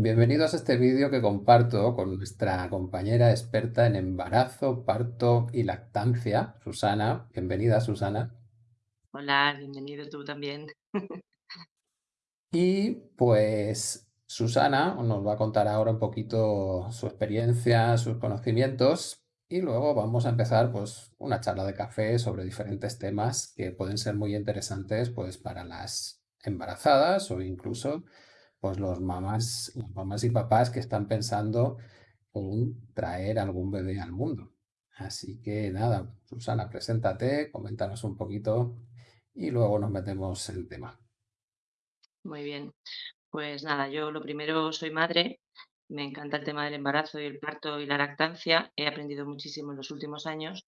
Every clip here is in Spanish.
Bienvenidos a este vídeo que comparto con nuestra compañera experta en embarazo, parto y lactancia, Susana. Bienvenida, Susana. Hola, bienvenido tú también. Y pues Susana nos va a contar ahora un poquito su experiencia, sus conocimientos y luego vamos a empezar pues una charla de café sobre diferentes temas que pueden ser muy interesantes pues para las embarazadas o incluso pues los mamás, las mamás y papás que están pensando en traer algún bebé al mundo. Así que nada, Susana, preséntate, coméntanos un poquito y luego nos metemos en el tema. Muy bien. Pues nada, yo lo primero soy madre, me encanta el tema del embarazo y el parto y la lactancia. He aprendido muchísimo en los últimos años.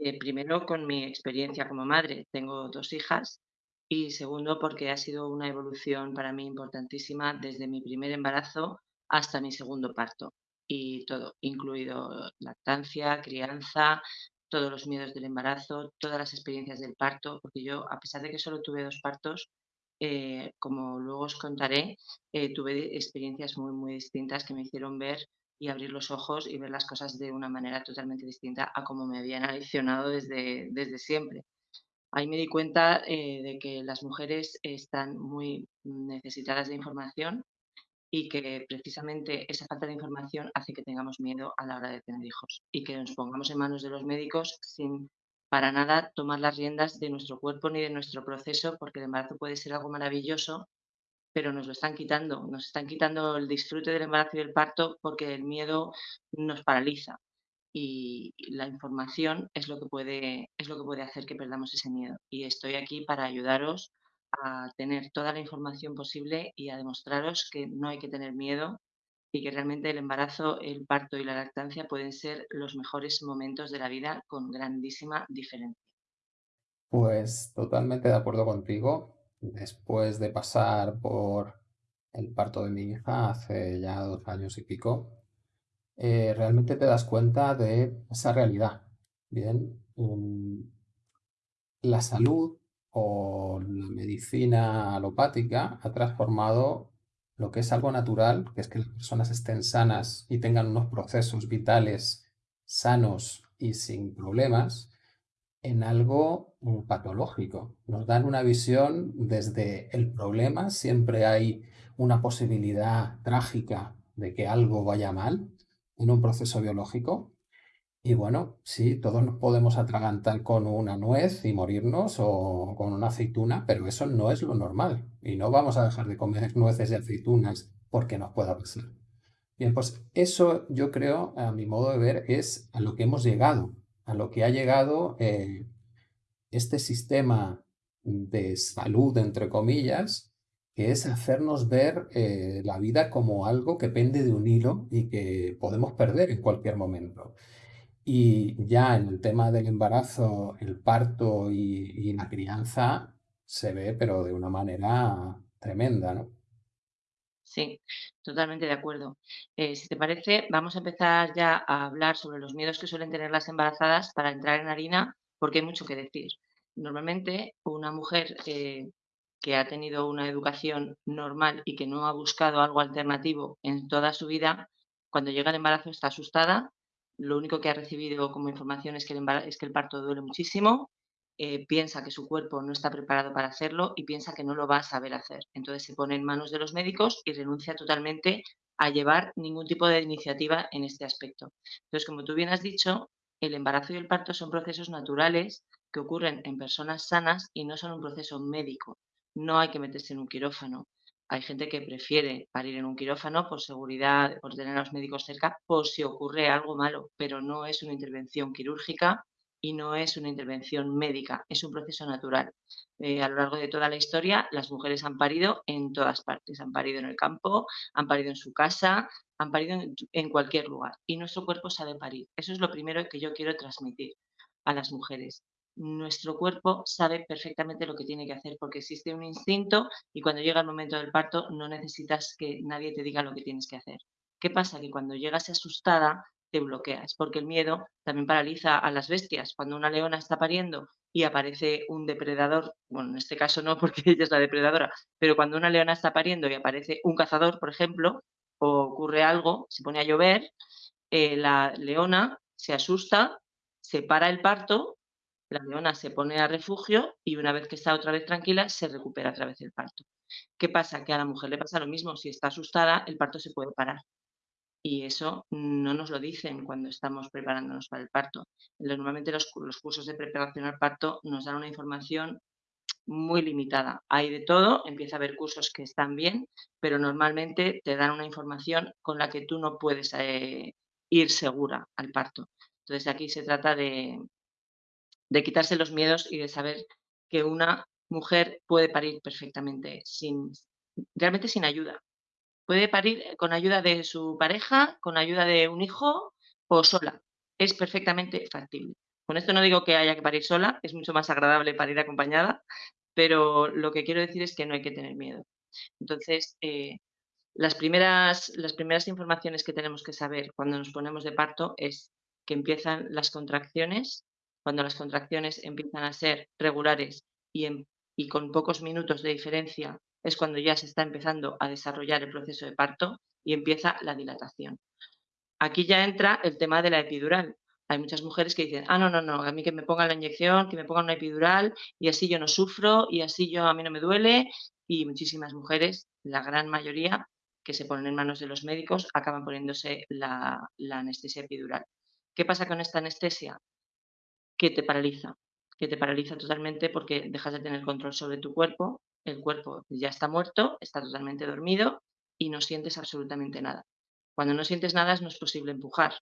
eh, primero con mi experiencia como madre, tengo dos hijas y segundo porque ha sido una evolución para mí importantísima desde mi primer embarazo hasta mi segundo parto y todo, incluido lactancia, crianza, todos los miedos del embarazo, todas las experiencias del parto, porque yo, a pesar de que solo tuve dos partos, eh, como luego os contaré, eh, tuve experiencias muy, muy distintas que me hicieron ver y abrir los ojos y ver las cosas de una manera totalmente distinta a como me habían aleccionado desde, desde siempre. Ahí me di cuenta eh, de que las mujeres están muy necesitadas de información y que precisamente esa falta de información hace que tengamos miedo a la hora de tener hijos y que nos pongamos en manos de los médicos sin para nada tomar las riendas de nuestro cuerpo ni de nuestro proceso, porque el embarazo puede ser algo maravilloso, pero nos lo están quitando, nos están quitando el disfrute del embarazo y del parto porque el miedo nos paraliza y la información es lo que puede, es lo que puede hacer que perdamos ese miedo. Y estoy aquí para ayudaros a tener toda la información posible y a demostraros que no hay que tener miedo y que realmente el embarazo, el parto y la lactancia pueden ser los mejores momentos de la vida con grandísima diferencia. Pues totalmente de acuerdo contigo. Después de pasar por el parto de mi hija hace ya dos años y pico, eh, realmente te das cuenta de esa realidad. Bien, la salud o la medicina alopática ha transformado lo que es algo natural, que es que las personas estén sanas y tengan unos procesos vitales sanos y sin problemas, en algo mm, patológico. Nos dan una visión desde el problema, siempre hay una posibilidad trágica de que algo vaya mal en un proceso biológico. Y bueno, sí, todos nos podemos atragantar con una nuez y morirnos o con una aceituna, pero eso no es lo normal. Y no vamos a dejar de comer nueces y aceitunas porque nos pueda pasar. Bien, pues eso yo creo, a mi modo de ver, es a lo que hemos llegado, a lo que ha llegado eh, este sistema de salud, entre comillas, que es hacernos ver eh, la vida como algo que pende de un hilo y que podemos perder en cualquier momento. Y ya en el tema del embarazo, el parto y, la crianza se ve, pero de una manera tremenda, ¿no? Sí, totalmente de acuerdo. Eh, si te parece, vamos a empezar ya a hablar sobre los miedos que suelen tener las embarazadas para entrar en harina, porque hay mucho que decir. Normalmente, una mujer eh, que ha tenido una educación normal y que no ha buscado algo alternativo en toda su vida, cuando llega el embarazo está asustada. Lo único que ha recibido como información es que el, parto duele muchísimo, eh, piensa que su cuerpo no está preparado para hacerlo y piensa que no lo va a saber hacer. Entonces se pone en manos de los médicos y renuncia totalmente a llevar ningún tipo de iniciativa en este aspecto. Entonces, como tú bien has dicho, el embarazo y el parto son procesos naturales que ocurren en personas sanas y no son un proceso médico. No hay que meterse en un quirófano. Hay gente que prefiere parir en un quirófano por seguridad, por tener a los médicos cerca, por si ocurre algo malo, pero no es una intervención quirúrgica y no es una intervención médica, es un proceso natural. Eh, a lo largo de toda la historia, las mujeres han parido en todas partes, han parido en el campo, han parido en su casa, han parido en, en cualquier lugar y nuestro cuerpo sabe parir. Eso es lo primero que yo quiero transmitir a las mujeres. Nuestro cuerpo sabe perfectamente lo que tiene que hacer porque existe un instinto y cuando llega el momento del parto no necesitas que nadie te diga lo que tienes que hacer. ¿Qué pasa? Que cuando llegas asustada te bloqueas, porque el miedo también paraliza a las bestias. Cuando una leona está pariendo y aparece un depredador, bueno, en este caso no porque ella es la depredadora, pero cuando una leona está pariendo y aparece un cazador, por ejemplo, o ocurre algo, se pone a llover, eh, la leona se asusta, se para el parto, la leona se pone a refugio y una vez que está otra vez tranquila, se recupera otra vez el parto. ¿Qué pasa? Que a la mujer le pasa lo mismo, si está asustada, el parto se puede parar. Y eso no nos lo dicen cuando estamos preparándonos para el parto. Normalmente los, los cursos de preparación al parto nos dan una información muy limitada. Hay de todo, empieza a haber cursos que están bien, pero normalmente te dan una información con la que tú no puedes eh, ir segura al parto. Entonces aquí se trata de, de quitarse los miedos y de saber que una mujer puede parir perfectamente, sin, realmente sin ayuda. Puede parir con ayuda de su pareja, con ayuda de un hijo o sola. Es perfectamente factible. Con esto no digo que haya que parir sola, es mucho más agradable parir acompañada, pero lo que quiero decir es que no hay que tener miedo. Entonces, eh, las, primeras, las primeras informaciones que tenemos que saber cuando nos ponemos de parto es que empiezan las contracciones, cuando las contracciones empiezan a ser regulares y, con pocos minutos de diferencia es cuando ya se está empezando a desarrollar el proceso de parto y empieza la dilatación. Aquí ya entra el tema de la epidural. Hay muchas mujeres que dicen, ah, no, no, no, a mí que me pongan la inyección, que me pongan una epidural y así yo no sufro y así yo a mí no me duele. Y muchísimas mujeres, la gran mayoría, que se ponen en manos de los médicos, acaban poniéndose la anestesia epidural. ¿Qué pasa con esta anestesia? Que te paraliza, que te paraliza totalmente porque dejas de tener control sobre tu cuerpo, el cuerpo ya está muerto, está totalmente dormido y no sientes absolutamente nada. Cuando no sientes nada no es posible empujar,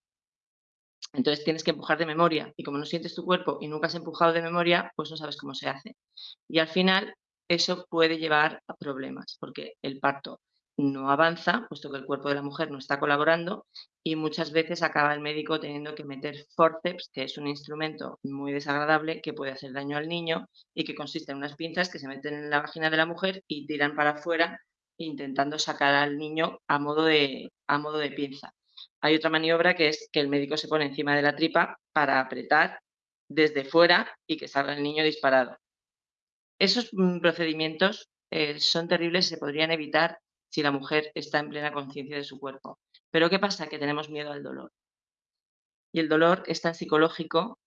entonces tienes que empujar de memoria y como no sientes tu cuerpo y nunca has empujado de memoria, pues no sabes cómo se hace. Y al final eso puede llevar a problemas porque el parto no avanza, puesto que el cuerpo de la mujer no está colaborando y muchas veces acaba el médico teniendo que meter forceps, que es un instrumento muy desagradable que puede hacer daño al niño y que consiste en unas pinzas que se meten en la vagina de la mujer y tiran para afuera intentando sacar al niño a modo de, a modo de pinza. Hay otra maniobra que es que el médico se pone encima de la tripa para apretar desde fuera y que salga el niño disparado. Esos mm, procedimientos eh, son terribles se podrían evitar si la mujer está en plena conciencia de su cuerpo. Pero ¿qué pasa? Que tenemos miedo al dolor. Y el dolor es tan psicológico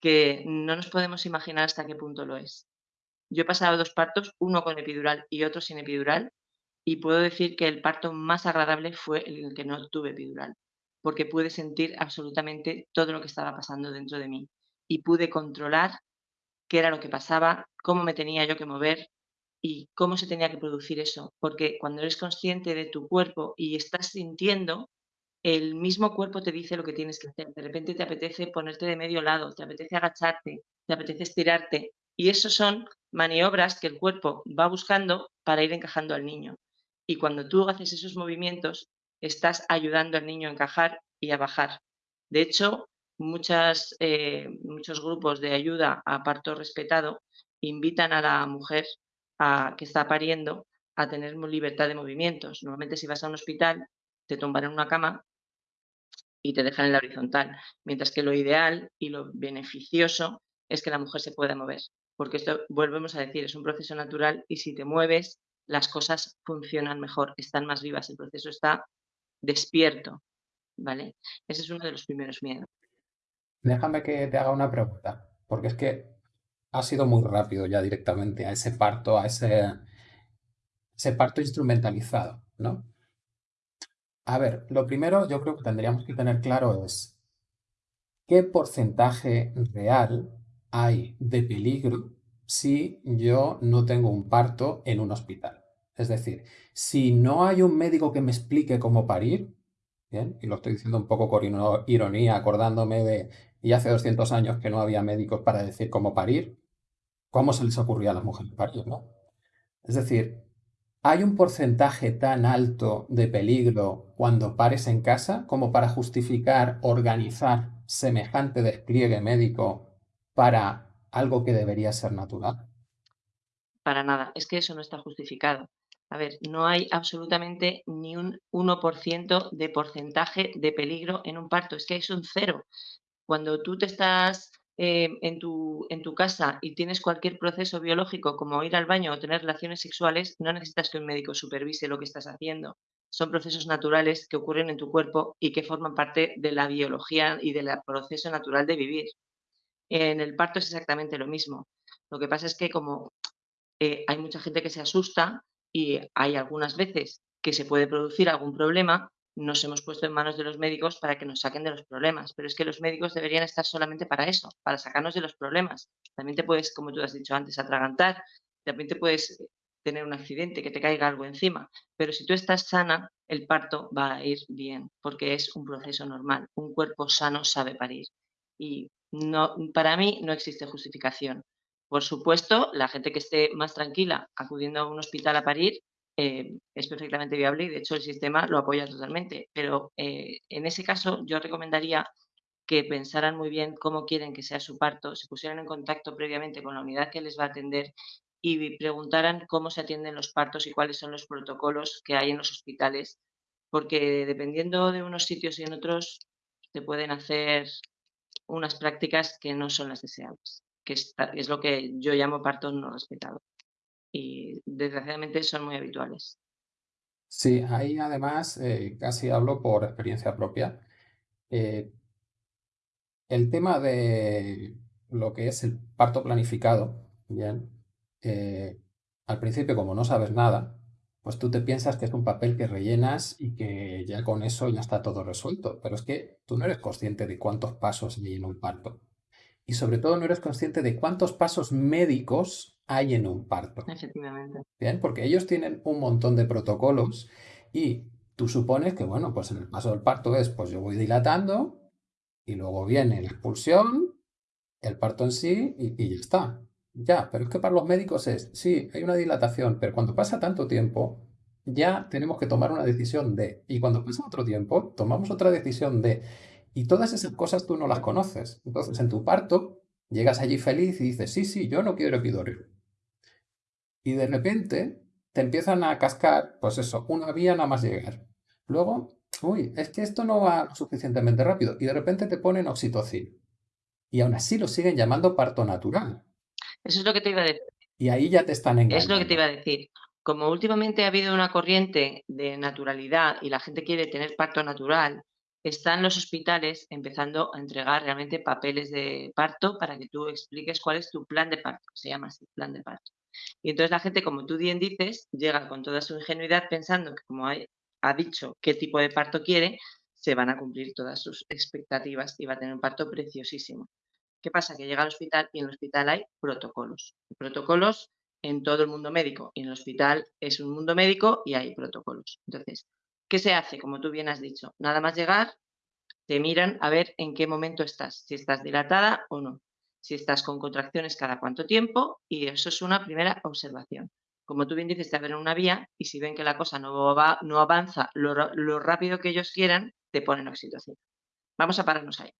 que no nos podemos imaginar hasta qué punto lo es. Yo he pasado dos partos, uno con epidural y otro sin epidural, y puedo decir que el parto más agradable fue el que no tuve epidural, porque pude sentir absolutamente todo lo que estaba pasando dentro de mí y pude controlar qué era lo que pasaba, cómo me tenía yo que mover y cómo se tenía que producir eso, porque cuando eres consciente de tu cuerpo y estás sintiendo, el mismo cuerpo te dice lo que tienes que hacer. De repente te apetece ponerte de medio lado, te apetece agacharte, te apetece estirarte. Y eso son maniobras que el cuerpo va buscando para ir encajando al niño. Y cuando tú haces esos movimientos, estás ayudando al niño a encajar y a bajar. De hecho, muchas, eh, muchos grupos de ayuda a parto respetado invitan a la mujer a, que está pariendo a tener libertad de movimientos. Normalmente si vas a un hospital, te tumban en una cama y te dejan en la horizontal, mientras que lo ideal y lo beneficioso es que la mujer se pueda mover, porque esto, volvemos a decir, es un proceso natural y si te mueves, las cosas funcionan mejor, están más vivas, el proceso está despierto, ¿vale? Ese es uno de los primeros miedos. Déjame que te haga una pregunta, porque es que ha sido muy rápido ya directamente a ese parto, a ese, parto instrumentalizado, ¿no? A ver, lo primero yo creo que tendríamos que tener claro es qué porcentaje real hay de peligro si yo no tengo un parto en un hospital. Es decir, si no hay un médico que me explique cómo parir, ¿bien? y lo estoy diciendo un poco con ironía, acordándome de, y hace 200 años que no había médicos para decir cómo parir, ¿cómo se les ocurría a las mujeres parir, no? Es decir, ¿hay un porcentaje tan alto de peligro cuando pares en casa como para justificar organizar semejante despliegue médico para algo que debería ser natural. Para nada, es que eso no está justificado. A ver, no hay absolutamente ni un 1% de porcentaje de peligro en un parto, es que es un cero. Cuando tú te estás eh, en, tu, en tu casa y tienes cualquier proceso biológico como ir al baño o tener relaciones sexuales, no necesitas que un médico supervise lo que estás haciendo. son procesos naturales que ocurren en tu cuerpo y que forman parte de la biología y del proceso natural de vivir. En el parto es exactamente lo mismo. Lo que pasa es que como eh, hay mucha gente que se asusta y hay algunas veces que se puede producir algún problema, nos hemos puesto en manos de los médicos para que nos saquen de los problemas. Pero es que los médicos deberían estar solamente para eso, para sacarnos de los problemas. También te puedes, como tú has dicho antes, atragantar, también te puedes tener un accidente, que te caiga algo encima. Pero si tú estás sana, el parto va a ir bien, porque es un proceso normal. Un cuerpo sano sabe parir. Y no, para mí no existe justificación. Por supuesto, la gente que esté más tranquila acudiendo a un hospital a parir eh, es perfectamente viable y de hecho el sistema lo apoya totalmente. Pero eh, en ese caso yo recomendaría que pensaran muy bien cómo quieren que sea su parto, se pusieran en contacto previamente con la unidad que les va a atender y preguntaran cómo se atienden los partos y cuáles son los protocolos que hay en los hospitales, porque dependiendo de unos sitios y en otros se pueden hacer unas prácticas que no son las deseables, que es lo que yo llamo parto no respetado y desgraciadamente son muy habituales. Sí, ahí además eh, casi hablo por experiencia propia. Eh, el tema de lo que es el parto planificado, bien, eh, al principio como no sabes nada, pues tú te piensas que es un papel que rellenas y que ya con eso ya está todo resuelto. Pero es que tú no eres consciente de cuántos pasos hay en un parto. Y sobre todo no eres consciente de cuántos pasos médicos hay en un parto. Efectivamente. Bien, porque ellos tienen un montón de protocolos y tú supones que, bueno, pues en el paso del parto es, pues yo voy dilatando y luego viene la expulsión, el parto en sí y, y ya está. Ya, pero es que para los médicos es, sí, hay una dilatación, pero cuando pasa tanto tiempo, ya tenemos que tomar una decisión de, y cuando pasa otro tiempo, tomamos otra decisión de, y todas esas cosas tú no las conoces. Entonces, en tu parto, llegas allí feliz y dices, sí, sí, yo no quiero epidural. Y de repente te empiezan a cascar, pues eso, una vía nada más llegar. Luego, uy, es que esto no va suficientemente rápido. Y de repente te ponen oxitocina. Y aún así lo siguen llamando parto natural. Eso es lo que te iba a decir. Y ahí ya te están Es lo que te engañando. iba a decir. Como últimamente ha habido una corriente de naturalidad y la gente quiere tener parto natural, están los hospitales empezando a entregar realmente papeles de parto para que tú expliques cuál es tu plan de parto. Se llama así, plan de parto. Y entonces la gente, como tú bien dices, llega con toda su ingenuidad pensando que como hay- ha dicho qué tipo de parto quiere, se van a cumplir todas sus expectativas y va a tener un parto preciosísimo. ¿Qué pasa? Que llega al hospital y en el hospital hay protocolos. Protocolos en todo el mundo médico. Y en el hospital es un mundo médico y hay protocolos. Entonces, ¿qué se hace? Como tú bien has dicho, nada más llegar, te miran a ver en qué momento estás, si estás dilatada o no, si estás con contracciones cada cuánto tiempo y eso es una primera observación. Como tú bien dices, te abren una vía y si ven que la cosa no, va, no avanza lo, lo rápido que ellos quieran, te ponen oxitocina. Vamos a pararnos ahí.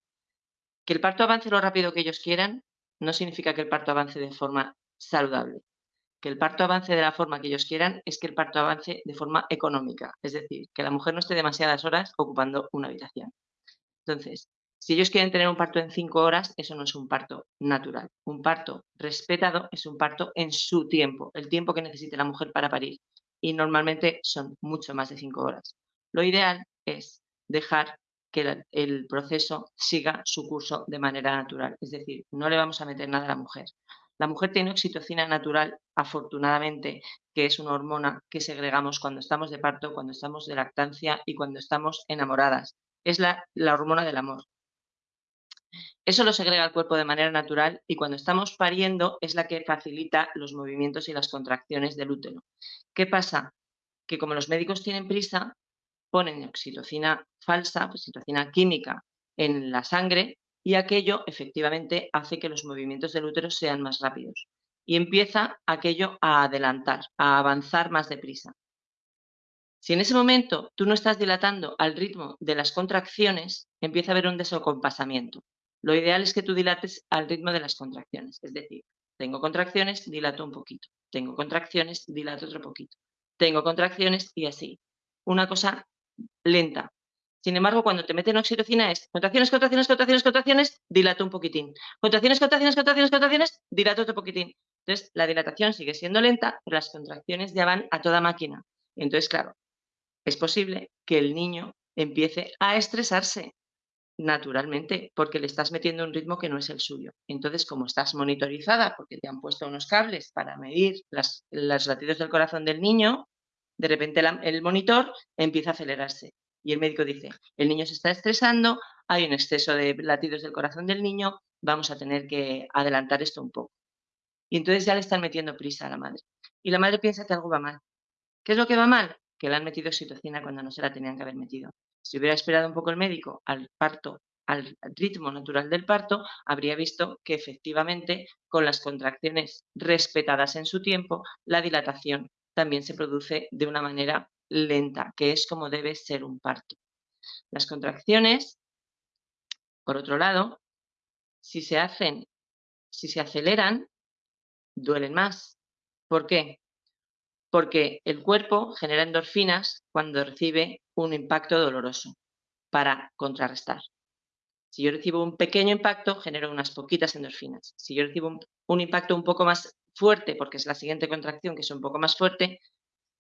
Que el parto avance lo rápido que ellos quieran no significa que el parto avance de forma saludable. Que el parto avance de la forma que ellos quieran es que el parto avance de forma económica, es decir, que la mujer no esté demasiadas horas ocupando una habitación. Entonces, si ellos quieren tener un parto en cinco horas, eso no es un parto natural. Un parto respetado es un parto en su tiempo, el tiempo que necesite la mujer para parir. Y normalmente son mucho más de cinco horas. Lo ideal es dejar que el proceso siga su curso de manera natural. Es decir, no le vamos a meter nada a la mujer. La mujer tiene oxitocina natural, afortunadamente, que es una hormona que segregamos cuando estamos de parto, cuando estamos de lactancia y cuando estamos enamoradas. Es la, hormona del amor. Eso lo segrega el cuerpo de manera natural y cuando estamos pariendo es la que facilita los movimientos y las contracciones del útero. ¿Qué pasa? Que como los médicos tienen prisa, ponen oxitocina falsa, oxitocina química en la sangre y aquello efectivamente hace que los movimientos del útero sean más rápidos. Y empieza aquello a adelantar, a avanzar más deprisa. Si en ese momento tú no estás dilatando al ritmo de las contracciones, empieza a haber un desacompasamiento. Lo ideal es que tú dilates al ritmo de las contracciones. Es decir, tengo contracciones, dilato un poquito. Tengo contracciones, dilato otro poquito. Tengo contracciones y así. Una cosa lenta. Sin embargo, cuando te meten oxitocina es contracciones, contracciones, contracciones, contracciones, dilato un poquitín. Contracciones, contracciones, contracciones, contracciones, dilato otro poquitín. Entonces, la dilatación sigue siendo lenta, pero las contracciones ya van a toda máquina. Entonces, claro, es posible que el niño empiece a estresarse naturalmente, porque le estás metiendo un ritmo que no es el suyo. Entonces, como estás monitorizada, porque te han puesto unos cables para medir las, los latidos del corazón del niño, de repente el monitor empieza a acelerarse. Y el médico dice, el niño se está estresando, hay un exceso de latidos del corazón del niño, vamos a tener que adelantar esto un poco. Y entonces ya le están metiendo prisa a la madre. Y la madre piensa que algo va mal. ¿Qué es lo que va mal? Que le han metido oxitocina cuando no se la tenían que haber metido. Si hubiera esperado un poco el médico al parto, al ritmo natural del parto, habría visto que efectivamente con las contracciones respetadas en su tiempo, la dilatación también se produce de una manera lenta, que es como debe ser un parto. Las contracciones, por otro lado, si se hacen, si se aceleran, duelen más. ¿Por qué? Porque el cuerpo genera endorfinas cuando recibe un impacto doloroso para contrarrestar. Si yo recibo un pequeño impacto, genero unas poquitas endorfinas. Si yo recibo un, un impacto un poco más fuerte, porque es la siguiente contracción que es un poco más fuerte,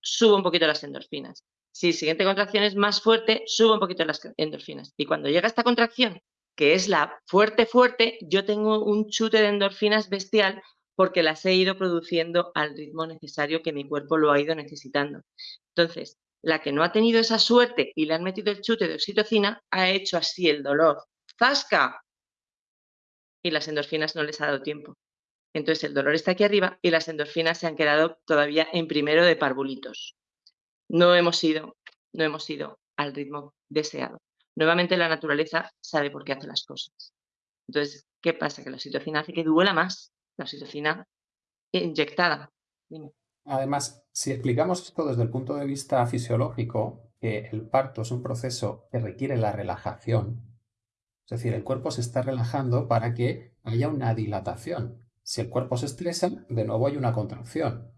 subo un poquito las endorfinas. Si la siguiente contracción es más fuerte, subo un poquito las endorfinas. Y cuando llega esta contracción, que es la fuerte, fuerte, yo tengo un chute de endorfinas bestial porque las he ido produciendo al ritmo necesario que mi cuerpo lo ha ido necesitando. Entonces, la que no ha tenido esa suerte y le han metido el chute de oxitocina, ha hecho así el dolor. ¡Zasca! Y las endorfinas no les ha dado tiempo. Entonces el dolor está aquí arriba y las endorfinas se han quedado todavía en primero de parvulitos. No hemos ido, no hemos ido al ritmo deseado. Nuevamente la naturaleza sabe por qué hace las cosas. Entonces, ¿qué pasa? Que la oxitocina hace que duela más. La oxitocina inyectada. Además, si explicamos esto desde el punto de vista fisiológico, que el parto es un proceso que requiere la relajación, es decir, el cuerpo se está relajando para que haya una dilatación. Si el cuerpo se estresa, de nuevo hay una contracción.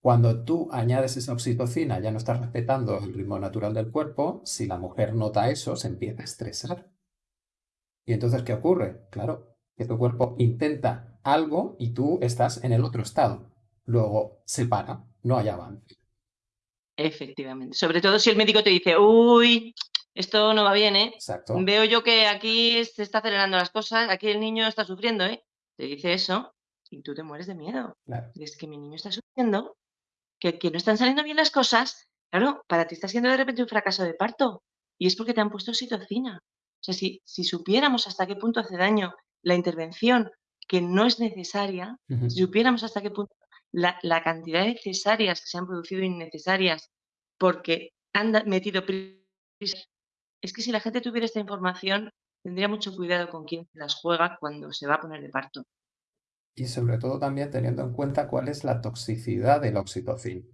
Cuando tú añades esa oxitocina, ya no estás respetando el ritmo natural del cuerpo, si la mujer nota eso, se empieza a estresar. ¿Y entonces qué ocurre? Claro, que tu cuerpo intenta algo y tú estás en el otro estado. Luego se para, no hay avance. Efectivamente. Sobre todo si el médico te dice, uy, esto no va bien, ¿eh? Exacto. Veo yo que aquí se está acelerando las cosas, aquí el niño está sufriendo, ¿eh? Te dice eso y tú te mueres de miedo. Claro. Es que mi niño está sufriendo, que, que no están saliendo bien las cosas. Claro, para ti está siendo de repente un fracaso de parto y es porque te han puesto oxitocina. O sea, si, si supiéramos hasta qué punto hace daño la intervención que no es necesaria, si supiéramos hasta qué punto la, la cantidad de cesáreas que se han producido innecesarias porque han metido prisa, es que si la gente tuviera esta información, tendría mucho cuidado con quién las juega cuando se va a poner de parto. Y sobre todo también teniendo en cuenta cuál es la toxicidad de la oxitocina,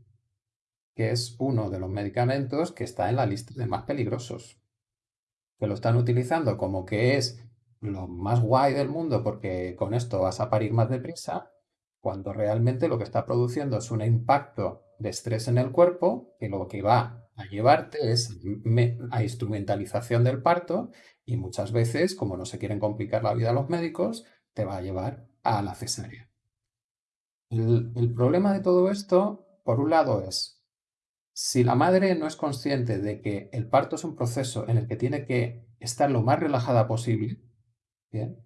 que es uno de los medicamentos que está en la lista de más peligrosos, que lo están utilizando como que es lo más guay del mundo porque con esto vas a parir más deprisa, cuando realmente lo que está produciendo es un impacto de estrés en el cuerpo que lo que va a llevarte es a instrumentalización del parto y muchas veces, como no se quieren complicar la vida a los médicos, te va a llevar a la cesárea. El, el problema de todo esto, por un lado, es si la madre no es consciente de que el parto es un proceso en el que tiene que estar lo más relajada posible, ¿bien?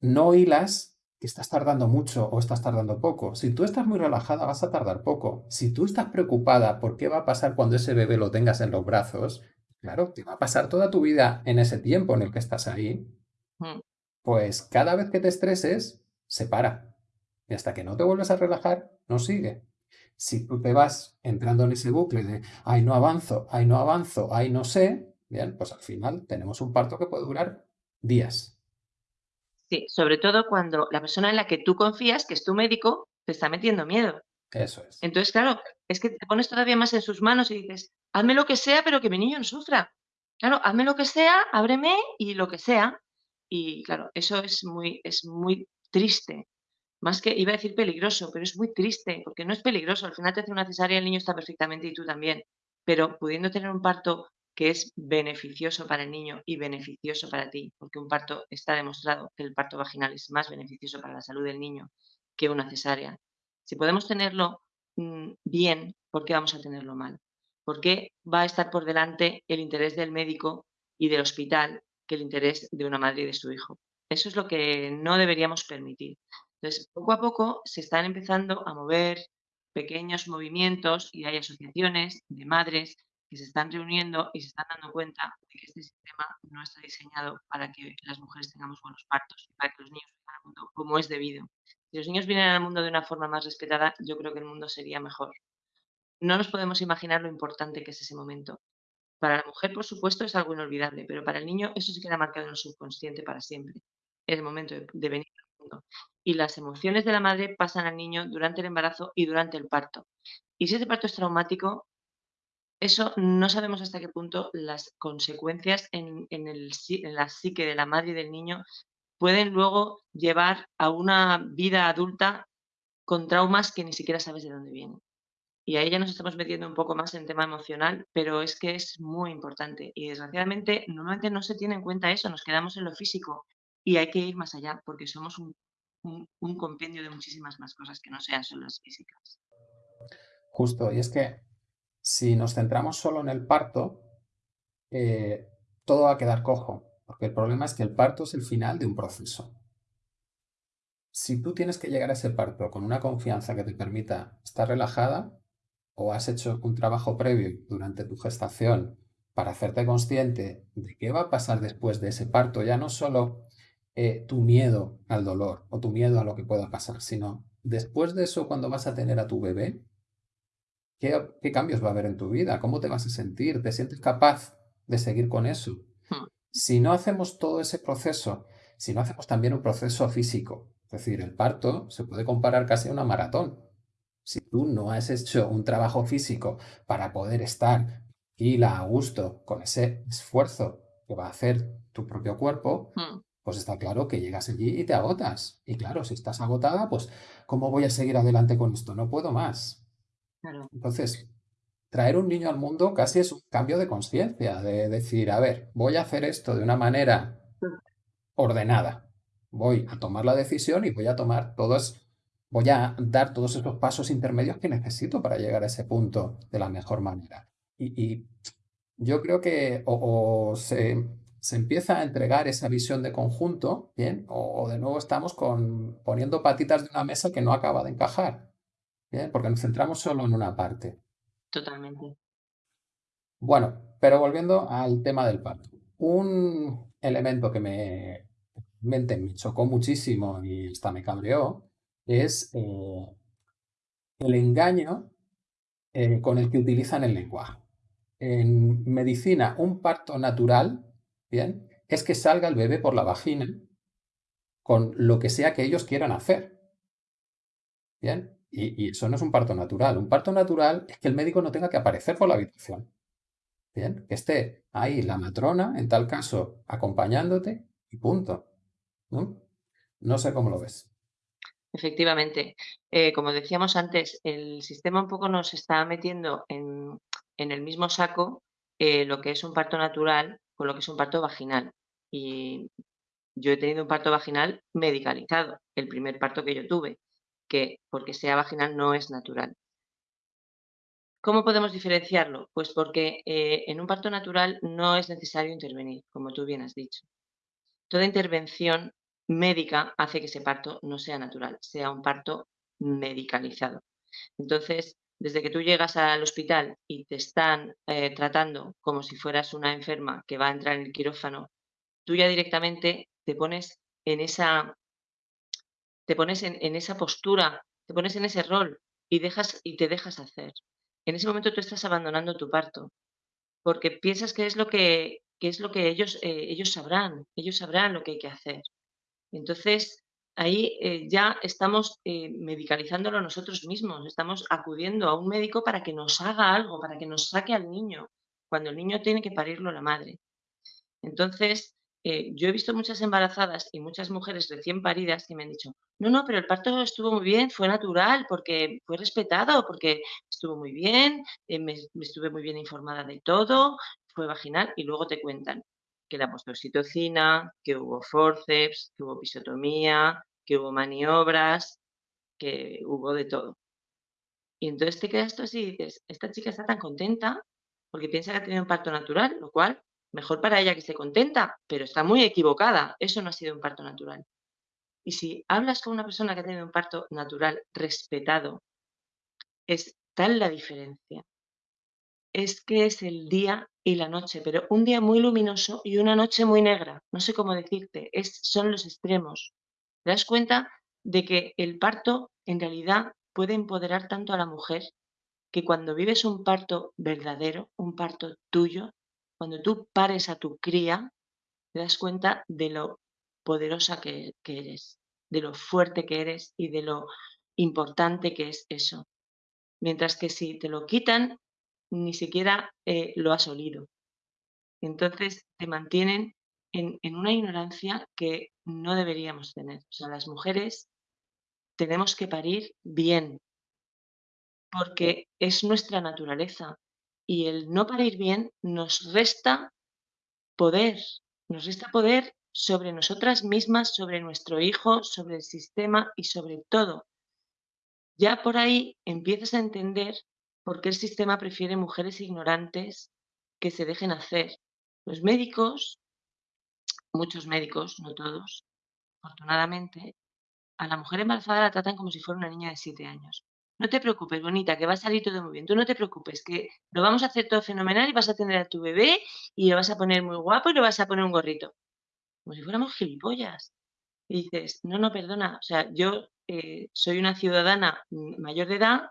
no hilas que estás tardando mucho o estás tardando poco. Si tú estás muy relajada, vas a tardar poco. Si tú estás preocupada por qué va a pasar cuando ese bebé lo tengas en los brazos, claro, te va a pasar toda tu vida en ese tiempo en el que estás ahí, Mm. pues cada vez que te estreses, se para. Y hasta que no te vuelves a relajar, no sigue. Si tú te vas entrando en ese bucle de, ay, no avanzo, ay, no avanzo, ay, no sé, bien, pues al final tenemos un parto que puede durar días. Sí, sobre todo cuando la persona en la que tú confías, que es tu médico, te está metiendo miedo. Eso es. Entonces, claro, es que te pones todavía más en sus manos y dices, hazme lo que sea, pero que mi niño no sufra. Claro, hazme lo que sea, ábreme y lo que sea. Y claro, eso es muy, es muy triste. Más que, iba a decir peligroso, pero es muy triste, porque no es peligroso. Al final te hace una cesárea, el niño está perfectamente y tú también. Pero pudiendo tener un parto que es beneficioso para el niño y beneficioso para ti, porque un parto está demostrado que el parto vaginal es más beneficioso para la salud del niño que una cesárea. Si podemos tenerlo mm, bien, ¿por qué vamos a tenerlo mal? ¿Por qué va a estar por delante el interés del médico y del hospital que el interés de una madre y de su hijo? Eso es lo que no deberíamos permitir. Entonces, poco a poco se están empezando a mover pequeños movimientos y hay asociaciones de madres que se están reuniendo y se están dando cuenta de que este sistema no está diseñado para que las mujeres tengamos buenos partos, para que los niños vengan al mundo como es debido. Si los niños vienen al mundo de una forma más respetada, yo creo que el mundo sería mejor. No nos podemos imaginar lo importante que es ese momento. Para la mujer, por supuesto, es algo inolvidable, pero para el niño eso se queda marcado en el subconsciente para siempre. El momento de, de venir al mundo. Y las emociones de la madre pasan al niño durante el embarazo y durante el parto. Y si ese parto es traumático, eso no sabemos hasta qué punto las consecuencias en, en el, en la psique de la madre y del niño pueden luego llevar a una vida adulta con traumas que ni siquiera sabes de dónde vienen. Y ahí ya nos estamos metiendo un poco más en tema emocional, pero es que es muy importante. Y desgraciadamente, normalmente no se tiene en cuenta eso, nos quedamos en lo físico y hay que ir más allá, porque somos un, un- un compendio de muchísimas más cosas que no sean solo las físicas. Justo, y es que si nos centramos solo en el parto, eh, todo va a quedar cojo, porque el problema es que el parto es el final de un proceso. Si tú tienes que llegar a ese parto con una confianza que te permita estar relajada, o has hecho un trabajo previo durante tu gestación para hacerte consciente de qué va a pasar después de ese parto, ya no solo eh, tu miedo al dolor o tu miedo a lo que pueda pasar, sino después de eso, cuando vas a tener a tu bebé, ¿qué, qué cambios va a haber en tu vida? ¿Cómo te vas a sentir? ¿Te sientes capaz de seguir con eso? Mm, Si no hacemos todo ese proceso, si no hacemos también un proceso físico, es decir, el parto se puede comparar casi a una maratón. Si tú no has hecho un trabajo físico para poder estar tranquila, a gusto, con ese esfuerzo que va a hacer tu propio cuerpo, mm, pues está claro que llegas allí y te agotas. Y claro, si estás agotada, pues ¿cómo voy a seguir adelante con esto? No puedo más. Claro. Entonces, traer un niño al mundo casi es un cambio de conciencia, de decir, a ver, voy a hacer esto de una manera ordenada. Voy a tomar la decisión y voy a tomar todos, voy a dar todos esos pasos intermedios que necesito para llegar a ese punto de la mejor manera. Y, y yo creo que o, o se, se empieza a entregar esa visión de conjunto, ¿bien? O, o de nuevo estamos con, poniendo patitas de una mesa que no acaba de encajar, ¿bien? Porque nos centramos solo en una parte. Totalmente. Bueno, pero volviendo al tema del parto. Un elemento que me, mente me chocó muchísimo y hasta me cabreó es eh, el engaño eh, con el que utilizan el lenguaje. En medicina, un parto natural, ¿bien? Es que salga el bebé por la vagina con lo que sea que ellos quieran hacer, ¿bien? Y, eso no es un parto natural. Un parto natural es que el médico no tenga que aparecer por la habitación, ¿bien? Que esté ahí la matrona, en tal caso, acompañándote y punto, ¿no? No sé cómo lo ves. Efectivamente. Eh, como decíamos antes, el sistema un poco nos está metiendo en, en el mismo saco eh, lo que es un parto natural con lo que es un parto vaginal. Y yo he tenido un parto vaginal medicalizado, el primer parto que yo tuve, que porque sea vaginal no es natural. ¿Cómo podemos diferenciarlo? Pues porque eh, en un parto natural no es necesario intervenir, como tú bien has dicho. Toda intervención médica hace que ese parto no sea natural, sea un parto medicalizado. Entonces, desde que tú llegas al hospital y te están eh, tratando como si fueras una enferma que va a entrar en el quirófano, tú ya directamente te pones en esa, te pones en, esa postura, te pones en ese rol y, dejas, y te dejas hacer. En ese momento tú estás abandonando tu parto porque piensas que es lo que, que es lo que ellos, eh, ellos sabrán, ellos sabrán lo que hay que hacer. Entonces, ahí eh, ya estamos eh, medicalizándolo nosotros mismos, estamos acudiendo a un médico para que nos haga algo, para que nos saque al niño, cuando el niño tiene que parirlo la madre. Entonces, eh, yo he visto muchas embarazadas y muchas mujeres recién paridas que me han dicho, no, no, pero el parto estuvo muy bien, fue natural, porque fue respetado, porque estuvo muy bien, eh, me, me estuve muy bien informada de todo, fue vaginal, y luego te cuentan que puesto oxitocina, que hubo forceps, que hubo episiotomía, que hubo maniobras, que hubo de todo. Y entonces te quedas tú así y dices, esta chica está tan contenta porque piensa que ha tenido un parto natural, lo cual, mejor para ella que esté contenta, pero está muy equivocada. Eso no ha sido un parto natural. Y si hablas con una persona que ha tenido un parto natural respetado, es tal la diferencia. Es que es el día y la noche, pero un día muy luminoso y una noche muy negra. No sé cómo decirte, es, son los extremos. ¿Te das cuenta de que el parto en realidad puede empoderar tanto a la mujer que cuando vives un parto verdadero, un parto tuyo, cuando tú pares a tu cría, te das cuenta de lo poderosa que, que eres, de lo fuerte que eres y de lo importante que es eso. Mientras que si te lo quitan, ni siquiera eh, lo has olido. Entonces te mantienen en, en una ignorancia que no deberíamos tener. O sea, las mujeres tenemos que parir bien, porque es nuestra naturaleza. Y el no parir bien nos resta poder, nos resta poder sobre nosotras mismas, sobre nuestro hijo, sobre el sistema y sobre todo. Ya por ahí empiezas a entender por qué el sistema prefiere mujeres ignorantes que se dejen hacer. Los médicos, muchos médicos, no todos, afortunadamente, a la mujer embarazada la tratan como si fuera una niña de 7 años. No te preocupes, bonita, que va a salir todo muy bien. Tú no te preocupes, que lo vamos a hacer todo fenomenal y vas a tener a tu bebé y lo vas a poner muy guapo y le vas a poner un gorrito. Como si fuéramos gilipollas. Y dices, no, no, perdona, o sea, yo eh, soy una ciudadana mayor de edad,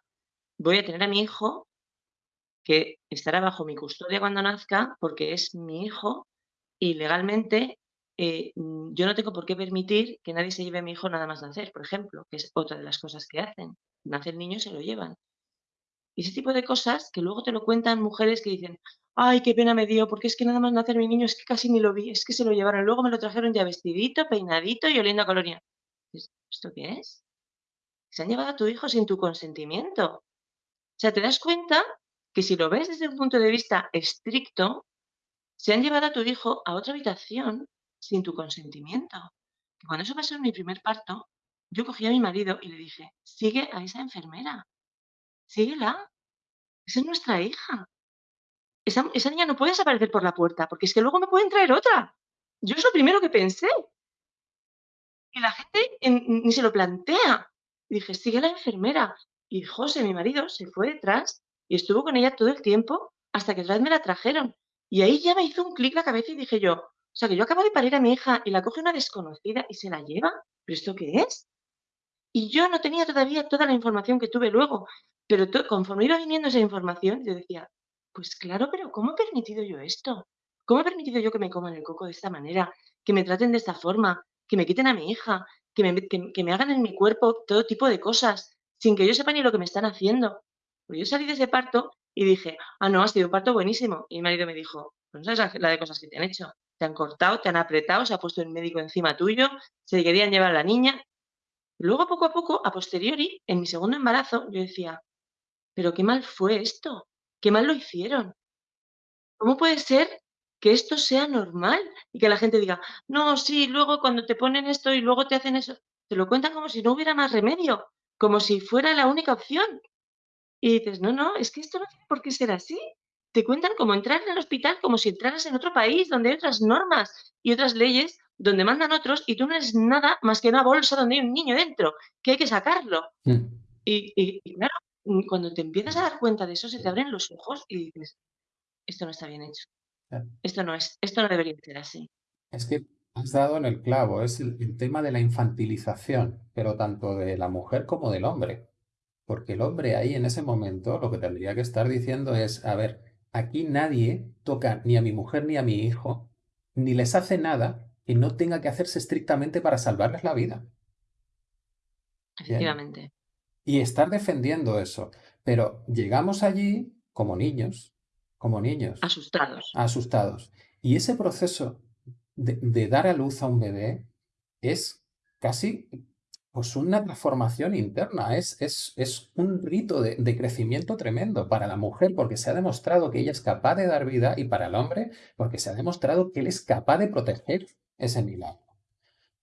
voy a tener a mi hijo que estará bajo mi custodia cuando nazca porque es mi hijo y legalmente eh, mm, yo no tengo por qué permitir que nadie se lleve a mi hijo nada más nacer, por ejemplo, que es otra de las cosas que hacen. Nace el niño y se lo llevan. Y ese tipo de cosas que luego te lo cuentan mujeres que dicen, ay, qué pena me dio, porque es que nada más nacer mi niño, es que casi ni lo vi, es que se lo llevaron. Luego me lo trajeron ya vestidito, peinadito y oliendo a colonia. ¿Esto qué es? Se han llevado a tu hijo sin tu consentimiento. O sea, te das cuenta que si lo ves desde un punto de vista estricto, se han llevado a tu hijo a otra habitación sin tu consentimiento. Cuando eso pasó en mi primer parto, yo cogí a mi marido y le dije, sigue a esa enfermera, síguela, esa es nuestra hija. Esa, niña no puede desaparecer por la puerta, porque es que luego me pueden traer otra. Yo es lo primero que pensé. Y la gente ni se lo plantea. Dije, sigue a la enfermera. Y José, mi marido, se fue detrás y estuvo con ella todo el tiempo hasta que vez me la trajeron. Y ahí ya me hizo un clic la cabeza y dije yo, o sea, que yo acabo de parir a mi hija y la coge una desconocida y se la lleva. ¿Pero esto qué es? Y yo no tenía todavía toda la información que tuve luego, pero conforme iba viniendo esa información, yo decía, pues claro, pero ¿cómo he permitido yo esto? ¿Cómo he permitido yo que me coman el coco de esta manera? Que me traten de esta forma, que me quiten a mi hija, que me, que me hagan en mi cuerpo todo tipo de cosas, sin que yo sepa ni lo que me están haciendo. Pues yo salí de ese parto y dije, ah, no, ha sido un parto buenísimo. Y mi marido me dijo, pues no sabes la de cosas que te han hecho. Te han cortado, te han apretado, se ha puesto el médico encima tuyo, se querían llevar a la niña. Luego, poco a poco, a posteriori, en mi segundo embarazo, yo decía, pero qué mal fue esto, qué mal lo hicieron. ¿Cómo puede ser que esto sea normal y que la gente diga, no, sí, luego cuando te ponen esto y luego te hacen eso, te lo cuentan como si no hubiera más remedio, como si fuera la única opción. Y dices, no, no, es que esto no tiene por qué ser así. Te cuentan cómo entrar en el hospital como si entraras en otro país donde hay otras normas y otras leyes donde mandan otros y tú no eres nada más que una bolsa donde hay un niño dentro, que hay que sacarlo. Mm. Y, claro, mm, cuando te empiezas a dar cuenta de eso, se te abren los ojos y dices, esto no está bien hecho. Esto no es, esto no debería ser así. Es que has dado en el clavo, es el tema de la infantilización, pero tanto de la mujer como del hombre. Porque el hombre ahí en ese momento lo que tendría que estar diciendo es, a ver, aquí nadie toca ni a mi mujer ni a mi hijo, ni les hace nada que no tenga que hacerse estrictamente para salvarles la vida. Efectivamente. Y estar defendiendo eso. Pero llegamos allí como niños, como niños. Asustados. Asustados. Y ese proceso de, de dar a luz a un bebé es casi pues una transformación interna, es, es, es un rito de, de, crecimiento tremendo para la mujer porque se ha demostrado que ella es capaz de dar vida y para el hombre porque se ha demostrado que él es capaz de proteger ese milagro.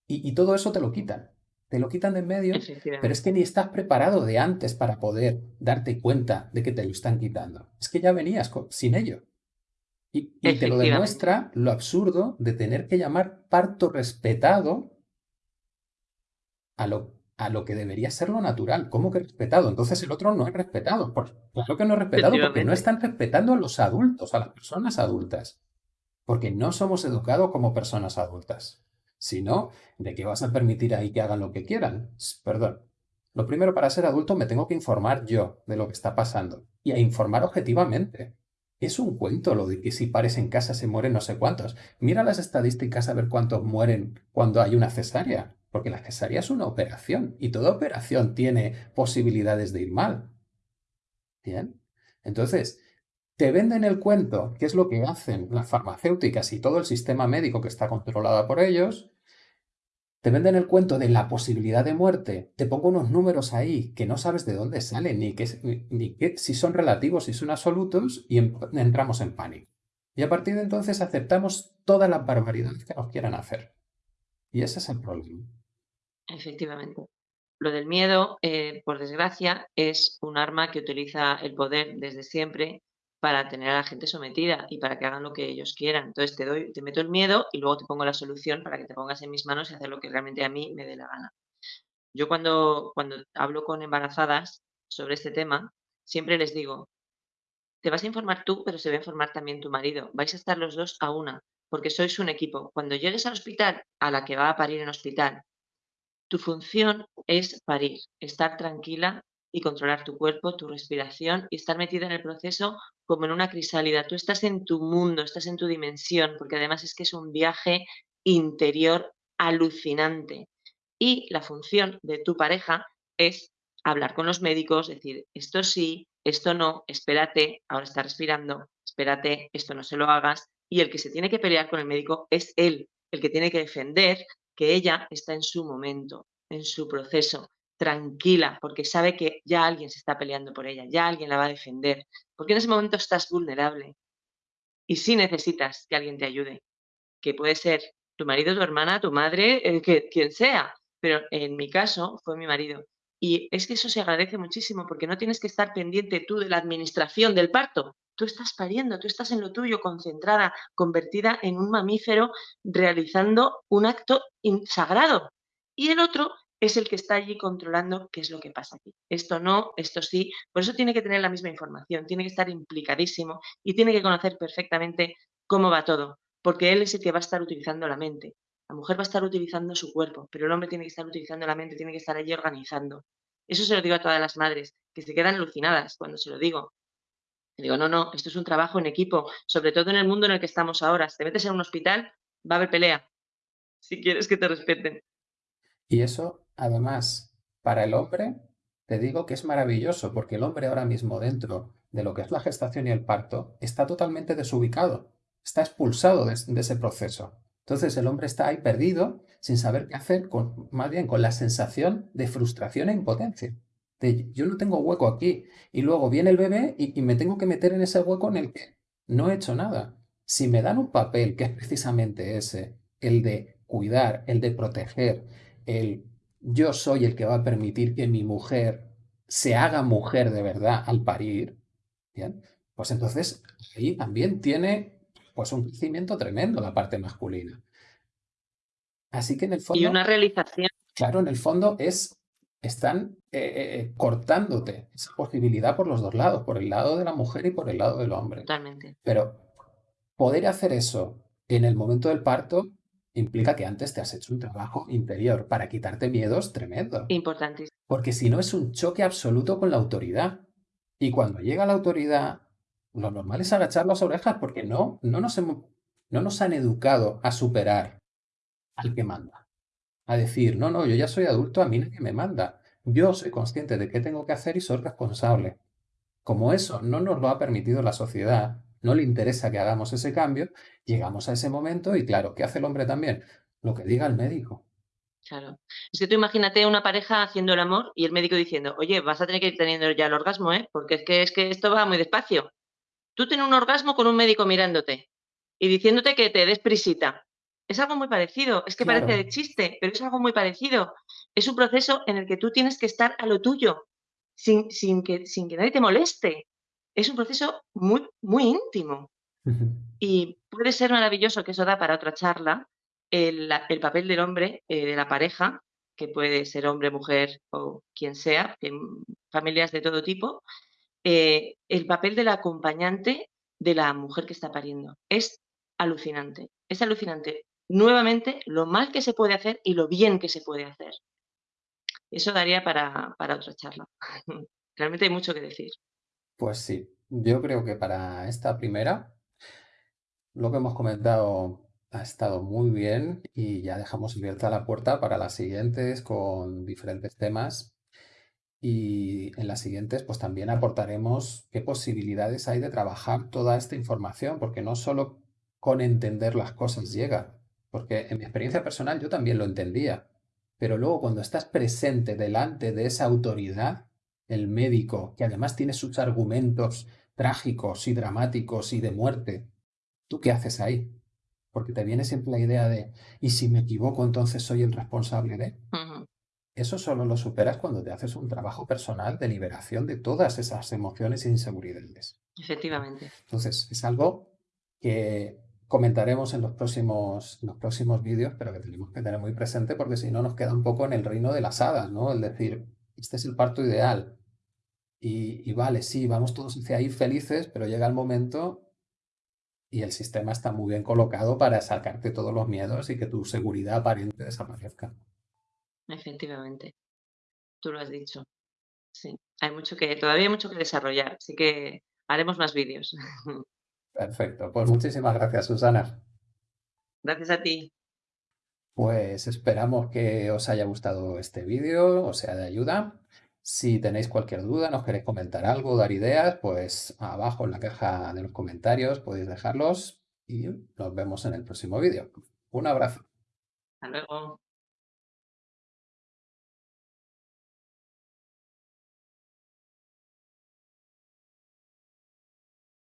Y, y todo eso te lo quitan, te lo quitan de en medio, pero es que ni estás preparado de antes para poder darte cuenta de que te lo están quitando. Es que ya venías sin ello. Y, y te lo demuestra lo absurdo de tener que llamar parto respetado a lo, a lo que debería ser lo natural. ¿Cómo que respetado? Entonces el otro no es respetado. Claro que no es respetado porque no están respetando a los adultos, a las personas adultas. Porque no somos educados como personas adultas. Si no, ¿de qué vas a permitir ahí que hagan lo que quieran? Perdón. Lo primero, para ser adulto me tengo que informar yo de lo que está pasando. Y a informar objetivamente. Es un cuento lo de que si pares en casa se mueren no sé cuántos. Mira las estadísticas a ver cuántos mueren cuando hay una cesárea. Porque la cesárea es una operación y toda operación tiene posibilidades de ir mal. Bien. Entonces, te venden el cuento, que es lo que hacen las farmacéuticas y todo el sistema médico que está controlado por ellos, te venden el cuento de la posibilidad de muerte, te pongo unos números ahí que no sabes de dónde salen, ni, qué, ni, si son relativos, si son absolutos, y en, entramos en pánico. Y a partir de entonces aceptamos todas las barbaridades que nos quieran hacer. Y ese es el problema. Efectivamente. Lo del miedo, eh, por desgracia, es un arma que utiliza el poder desde siempre para tener a la gente sometida y para que hagan lo que ellos quieran. Entonces te doy, te meto el miedo y luego te pongo la solución para que te pongas en mis manos y hacer lo que realmente a mí me dé la gana. Yo cuando, cuando hablo con embarazadas sobre este tema, siempre les digo, te vas a informar tú, pero se va a informar también tu marido. Vais a estar los dos a una, porque sois un equipo. Cuando llegues al hospital, a la que va a parir en hospital, tu función es parir, estar tranquila y controlar tu cuerpo, tu respiración y estar metida en el proceso como en una crisálida. Tú estás en tu mundo, estás en tu dimensión, porque además es que es un viaje interior alucinante. Y la función de tu pareja es hablar con los médicos, decir, esto sí, esto no, espérate, ahora está respirando, espérate, esto no se lo hagas. Y el que se tiene que pelear con el médico es él, el que tiene que defender que ella está en su momento, en su proceso, tranquila, porque sabe que ya alguien se está peleando por ella, ya alguien la va a defender, porque en ese momento estás vulnerable y sí necesitas que alguien te ayude, que puede ser tu marido, tu hermana, tu madre, que, quien sea, pero en mi caso fue mi marido. Y es que eso se agradece muchísimo porque no tienes que estar pendiente tú de la administración del parto. Tú estás pariendo, tú estás en lo tuyo, concentrada, convertida en un mamífero, realizando un acto sagrado. Y el otro es el que está allí controlando qué es lo que pasa aquí. Esto no, esto sí. Por eso tiene que tener la misma información, tiene que estar implicadísimo y tiene que conocer perfectamente cómo va todo, porque él es el que va a estar utilizando la mente. La mujer va a estar utilizando su cuerpo, pero el hombre tiene que estar utilizando la mente, tiene que estar allí organizando. Eso se lo digo a todas las madres, que se quedan alucinadas cuando se lo digo. Digo, no, no, esto es un trabajo en equipo, sobre todo en el mundo en el que estamos ahora. Si te metes en un hospital, va a haber pelea, si quieres que te respeten. Y eso, además, para el hombre, te digo que es maravilloso, porque el hombre ahora mismo dentro de lo que es la gestación y el parto está totalmente desubicado, está expulsado de ese proceso. Entonces el hombre está ahí perdido, sin saber qué hacer, con, más bien con la sensación de frustración e impotencia. De yo no tengo hueco aquí. Y luego viene el bebé y, me tengo que meter en ese hueco en el que no he hecho nada. Si me dan un papel que es precisamente ese, el de cuidar, el de proteger, el yo soy el que va a permitir que mi mujer se haga mujer de verdad al parir, ¿bien? Pues entonces ahí también tiene pues un crecimiento tremendo la parte masculina. Así que en el Y fondo, una realización claro, en el fondo es, están eh, eh, cortándote esa posibilidad por los dos lados, por el lado de la mujer y por el lado del hombre. totalmente. Pero poder hacer eso en el momento del parto implica que antes te has hecho un trabajo interior para quitarte miedos tremendo. Importantísimo. Porque si no es un choque absoluto con la autoridad. Y cuando llega la autoridad, lo normal es agachar las orejas porque no, no, nos, no nos han educado a superar al que manda. A decir, no, no, yo ya soy adulto, a mí nadie me manda. Yo soy consciente de qué tengo que hacer y soy responsable. Como eso no nos lo ha permitido la sociedad, no le interesa que hagamos ese cambio, llegamos a ese momento y claro, ¿qué hace el hombre también? Lo que diga el médico. Claro. Es que tú imagínate una pareja haciendo el amor y el médico diciendo, oye, vas a tener que ir teniendo ya el orgasmo, ¿eh? Porque es que, es que esto va muy despacio. Tú tienes un orgasmo con un médico mirándote y diciéndote que te des prisita. Es algo muy parecido, es que parece de chiste, pero es algo muy parecido. Es un proceso en el que tú tienes que estar a lo tuyo, sin, sin, que, sin que nadie te moleste. Es un proceso muy, muy íntimo. Y puede ser maravilloso, que eso da para otra charla, el el papel del hombre, eh, de la pareja, que puede ser hombre, mujer o quien sea, en familias de todo tipo, eh, el papel del acompañante de la mujer que está pariendo. Es alucinante, es alucinante, nuevamente, lo mal que se puede hacer y lo bien que se puede hacer. Eso daría para para otra charla. Realmente hay mucho que decir. Pues sí, yo creo que para esta primera, lo que hemos comentado ha estado muy bien y ya dejamos abierta la puerta para las siguientes con diferentes temas. Y en las siguientes, pues también aportaremos qué posibilidades hay de trabajar toda esta información, porque no solo con entender las cosas llega, porque en mi experiencia personal yo también lo entendía, pero luego cuando estás presente delante de esa autoridad, el médico, que además tiene sus argumentos trágicos y dramáticos y de muerte, ¿tú qué haces ahí? Porque te viene siempre la idea de, ¿y si me equivoco entonces soy el responsable de? Eso solo lo superas cuando te haces un trabajo personal de liberación de todas esas emociones e inseguridades. Efectivamente. Entonces, es algo que comentaremos en los próximos, en los próximos vídeos, pero que tenemos que tener muy presente porque si no nos queda un poco en el reino de las hadas, ¿no? El decir, este es el parto ideal. Y, y vale, sí, vamos todos hacia ahí felices, pero llega el momento y el sistema está muy bien colocado para sacarte todos los miedos y que tu seguridad aparente desaparezca. Efectivamente, tú lo has dicho. Sí, hay mucho que todavía hay mucho que desarrollar, así que haremos más vídeos. Perfecto, pues muchísimas gracias, Susana. Gracias a ti. Pues esperamos que os haya gustado este vídeo, os sea de ayuda. Si tenéis cualquier duda, nos queréis comentar algo, dar ideas, pues abajo en la caja de los comentarios podéis dejarlos y nos vemos en el próximo vídeo. Un abrazo. Hasta luego.